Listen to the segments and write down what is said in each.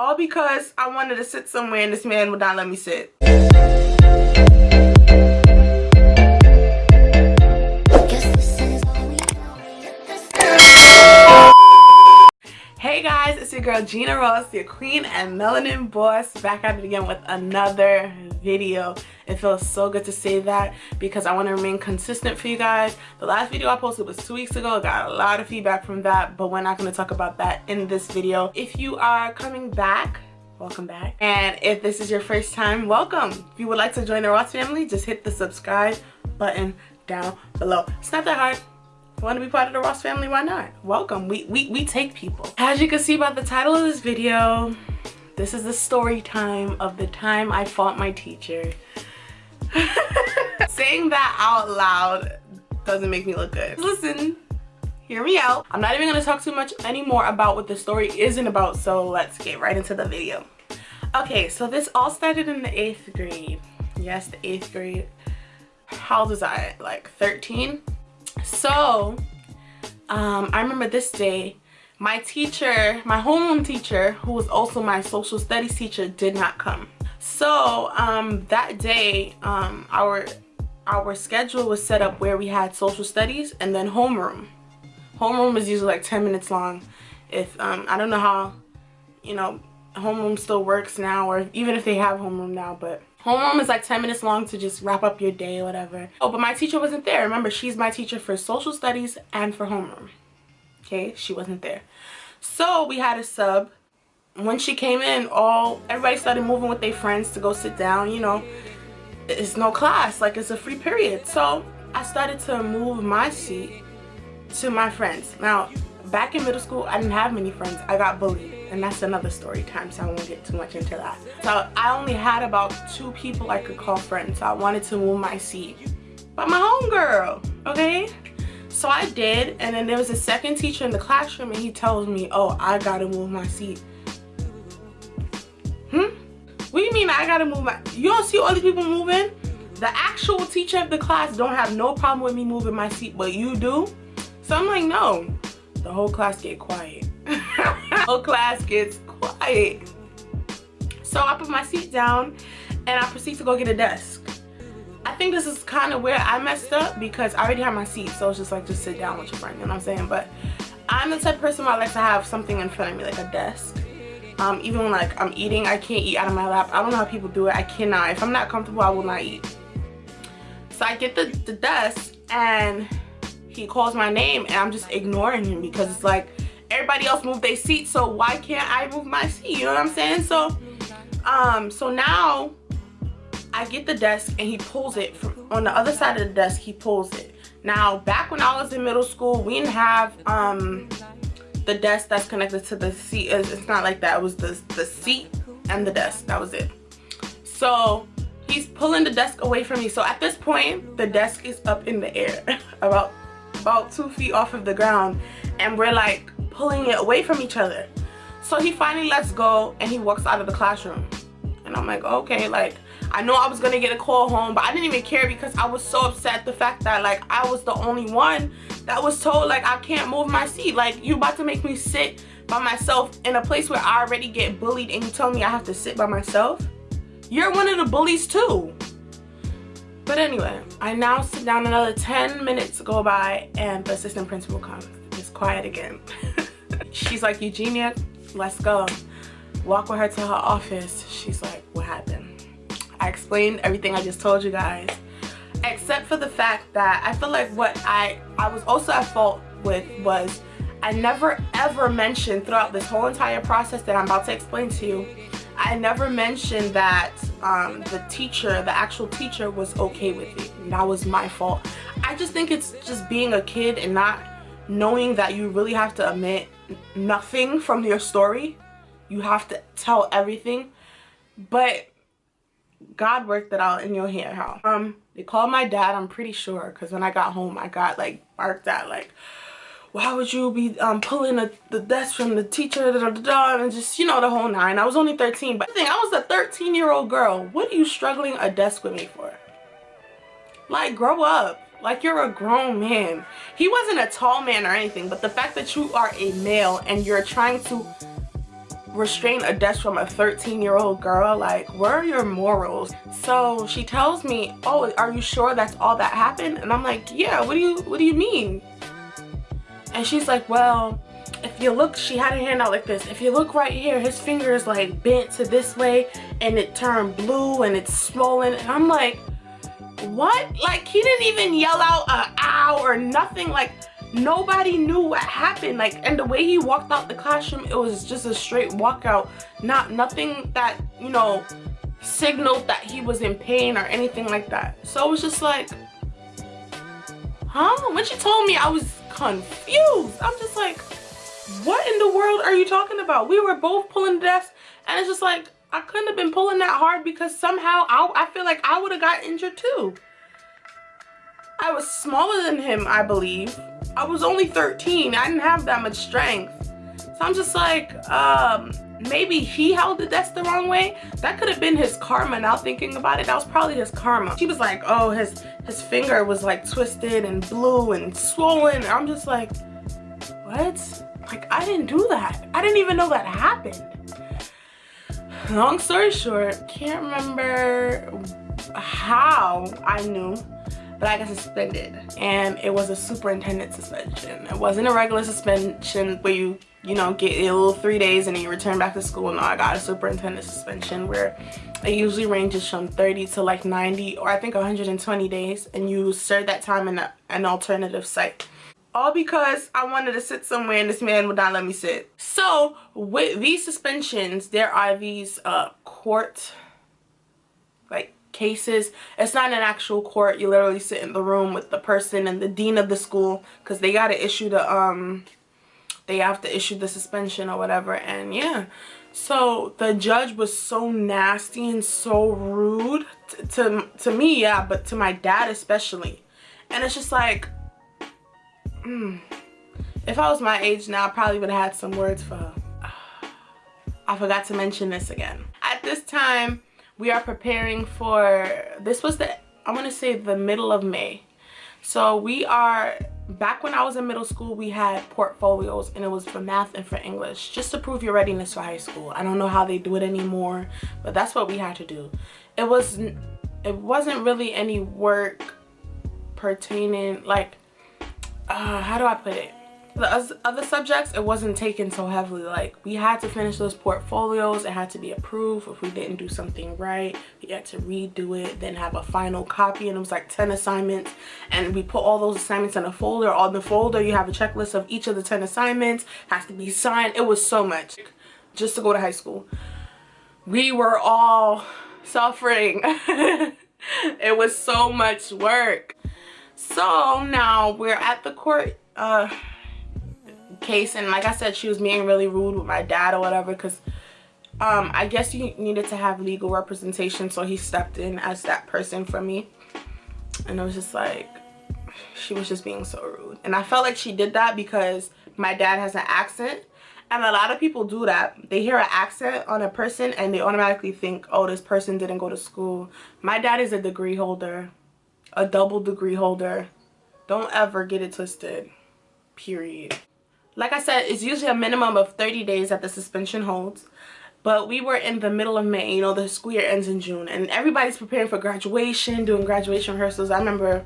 All because I wanted to sit somewhere and this man would not let me sit. Hey guys, it's your girl Gina Ross, your queen and melanin boss, back at it again with another video. It feels so good to say that because I want to remain consistent for you guys. The last video I posted was two weeks ago. I got a lot of feedback from that, but we're not going to talk about that in this video. If you are coming back, welcome back. And if this is your first time, welcome. If you would like to join the Ross family, just hit the subscribe button down below. It's not that hard want to be part of the Ross family, why not? Welcome. We, we, we take people. As you can see by the title of this video, this is the story time of the time I fought my teacher. Saying that out loud doesn't make me look good. Listen, hear me out. I'm not even to talk too much anymore about what the story isn't about, so let's get right into the video. Okay, so this all started in the 8th grade. Yes, the 8th grade. How old was I? Like 13? So, um, I remember this day, my teacher, my homeroom teacher, who was also my social studies teacher, did not come. So, um, that day, um, our our schedule was set up where we had social studies and then homeroom. Homeroom is usually like 10 minutes long. If, um, I don't know how, you know, homeroom still works now or even if they have homeroom now, but homeroom is like 10 minutes long to just wrap up your day or whatever oh but my teacher wasn't there remember she's my teacher for social studies and for homeroom okay? She wasn't there. So we had a sub. When she came in all everybody started moving with their friends to go sit down you know? It's no class like it's a free period. So i started to move my seat to my friends. Now back in middle school i didn't have many friends. I got bullied and that's another story time so i won't get too much into that. So i only had about two people i could call friends. So i wanted to move my seat. But my homegirl okay so i did and then there was a second teacher in the classroom and he tells me oh i gotta move my seat. Hmm? What do you mean i gotta move my you don't see all these people moving? The actual teacher of the class don't have no problem with me moving my seat but you do? So i'm like no. The whole class get quiet. Whole class gets quiet. So i put my seat down and i proceed to go get a desk i think this is kind of where i messed up because i already have my seat so it's just like just sit down with your friend you know what i'm saying? But i'm the type of person who I like to have something in front of me like a desk. Um, even when like i'm eating i can't eat out of my lap. I don't know how people do it. I cannot. If i'm not comfortable i will not eat. So i get the, the desk and he calls my name and I'm just ignoring him because it's like everybody else moved their seat so why can't I move my seat? You know what I'm saying? So um so now I get the desk and he pulls it from on the other side of the desk he pulls it. Now back when I was in middle school we didn't have um the desk that's connected to the seat. It's not like that. It was the the seat and the desk. That was it. So he's pulling the desk away from me. So at this point the desk is up in the air about about two feet off of the ground. And we're like pulling it away from each other. So he finally lets go and he walks out of the classroom. And i'm like okay like i know i was gonna get a call home but i didn't even care because i was so upset the fact that like i was the only one that was told like i can't move my seat like you about to make me sit by myself in a place where i already get bullied and you tell me i have to sit by myself you're one of the bullies too but anyway, I now sit down another 10 minutes go by and the assistant principal comes. It's quiet again. She's like, Eugenia, let's go. Walk with her to her office. She's like? I explained everything I just told you guys. Except for the fact that I feel like what I, I was also at fault with was I never ever mentioned throughout this whole entire process that I'm about to explain to you I never mentioned that um, the teacher, the actual teacher was okay with it. That was my fault. I just think it's just being a kid and not knowing that you really have to admit nothing from your story. You have to tell everything. But God worked it out and you'll hear how. Um, they called my dad, I'm pretty sure, because when I got home, I got like barked at like, why would you be um, pulling a, the desk from the teacher? Da, da, da, and just you know the whole nine. I was only 13 but I think i was a 13 year old girl. What are you struggling a desk with me for? Like grow up. Like you're a grown man. He wasn't a tall man or anything but the fact that you are a male and you're trying to restrain a desk from a 13 year old girl? Like where are your morals? So she tells me oh are you sure that's all that happened? And i'm like yeah what do you what do you mean? And she's like well if you look she had her hand out like this if you look right here his finger is like bent to this way and it turned blue and it's swollen. And i'm like what? Like he didn't even yell out a ow or nothing. Like nobody knew what happened. Like and the way he walked out the classroom it was just a straight walkout. Not nothing that you know signaled that he was in pain or anything like that. So it was just like huh? When she told me i was confused. I'm just like what in the world are you talking about? We were both pulling the desk and it's just like i couldn't have been pulling that hard because somehow i, I feel like i would have got injured too i was smaller than him i believe I was only 13. I didn't have that much strength. So I'm just like, um, maybe he held the desk the wrong way. That could have been his karma now thinking about it. That was probably his karma. She was like, oh, his, his finger was like twisted and blue and swollen. I'm just like, what? Like, I didn't do that. I didn't even know that happened. Long story short, can't remember how I knew but I got suspended and it was a superintendent suspension. It wasn't a regular suspension where you, you know, get a little three days and then you return back to school. No, I got a superintendent suspension where it usually ranges from 30 to like 90 or I think 120 days and you serve that time in a, an alternative site all because I wanted to sit somewhere and this man would not let me sit. So with these suspensions, there are these uh, court like cases. It's not an actual court. You literally sit in the room with the person and the dean of the school because they got to issue the um they have to issue the suspension or whatever and yeah. So the judge was so nasty and so rude to, to, me yeah but to my dad especially. And it's just like mm, if i was my age now i probably would have had some words for her i forgot to mention this again. At this time we are preparing for this was the i'm gonna say the middle of may. So we are back when i was in middle school we had portfolios and it was for math and for english just to prove your readiness for high school. I don't know how they do it anymore but that's what we had to do. It was it wasn't really any work pertaining like uh how do i put it the other subjects it wasn't taken so heavily. Like we had to finish those portfolios. It had to be approved if we didn't do something right. We had to redo it then have a final copy and it was like 10 assignments. And we put all those assignments in a folder. On the folder you have a checklist of each of the 10 assignments. Has to be signed. It was so much. Just to go to high school. We were all suffering. It was so much work. So now we're at the court uh case and like i said she was being really rude with my dad or whatever because um i guess you needed to have legal representation so he stepped in as that person for me. And it was just like she was just being so rude. And i felt like she did that because my dad has an accent and a lot of people do that. They hear an accent on a person and they automatically think oh this person didn't go to school. My dad is a degree holder a double degree holder. Don't ever get it twisted period like I said, it's usually a minimum of 30 days that the suspension holds. But we were in the middle of May, you know, the school year ends in June. And everybody's preparing for graduation, doing graduation rehearsals. I remember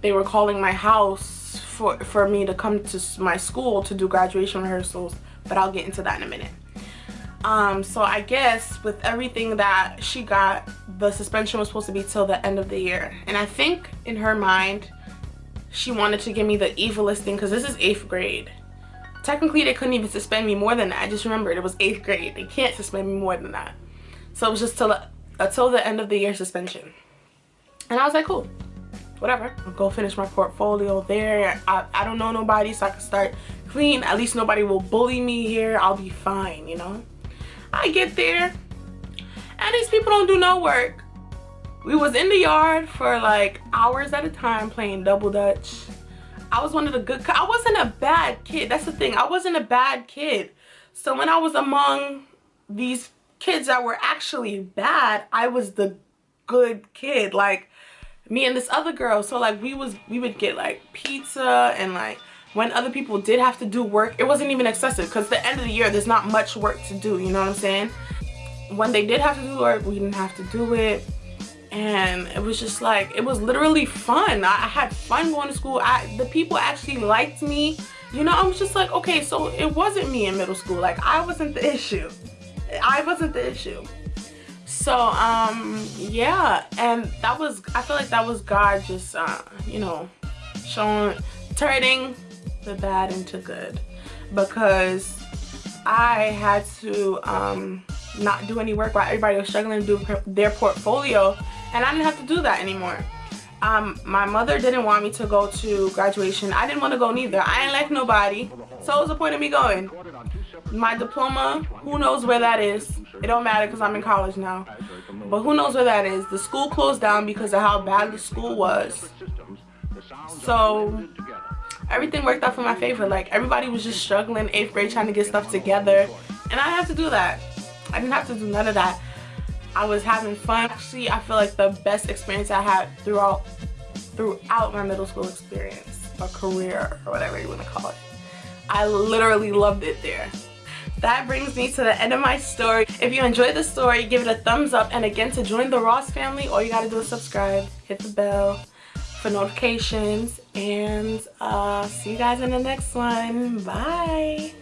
they were calling my house for, for me to come to my school to do graduation rehearsals. But I'll get into that in a minute. Um, so I guess with everything that she got, the suspension was supposed to be till the end of the year. And I think in her mind, she wanted to give me the evilest thing because this is eighth grade. Technically they couldn't even suspend me more than that. I just remembered it was eighth grade. They can't suspend me more than that. So it was just till until the end of the year suspension. And i was like cool whatever. I'll go finish my portfolio there. I, I don't know nobody so i can start clean. At least nobody will bully me here. I'll be fine you know? I get there and these people don't do no work we was in the yard for like hours at a time playing double dutch. I was one of the good i wasn't a bad kid that's the thing i wasn't a bad kid. So when i was among these kids that were actually bad i was the good kid like me and this other girl. So like we was we would get like pizza and like when other people did have to do work it wasn't even excessive because the end of the year there's not much work to do you know what i'm saying? When they did have to do work we didn't have to do it and it was just like it was literally fun. I, I had fun going to school. I, the people actually liked me. You know i was just like okay so it wasn't me in middle school. Like i wasn't the issue. I wasn't the issue. So um yeah and that was i feel like that was god just uh you know showing turning the bad into good. Because i had to um not do any work while everybody was struggling to do their portfolio and I didn't have to do that anymore. Um, my mother didn't want me to go to graduation. I didn't want to go neither. I ain't like nobody. So what was the point of me going? My diploma, who knows where that is. It don't matter because I'm in college now. But who knows where that is. The school closed down because of how bad the school was. So everything worked out for my favor. Like everybody was just struggling 8th grade trying to get stuff together. And I had to do that. I didn't have to do none of that. I was having fun. Actually, I feel like the best experience I had throughout throughout my middle school experience or career or whatever you want to call it. I literally loved it there. That brings me to the end of my story. If you enjoyed the story, give it a thumbs up. And again, to join the Ross family, all you gotta do is subscribe, hit the bell for notifications, and uh, see you guys in the next one. Bye.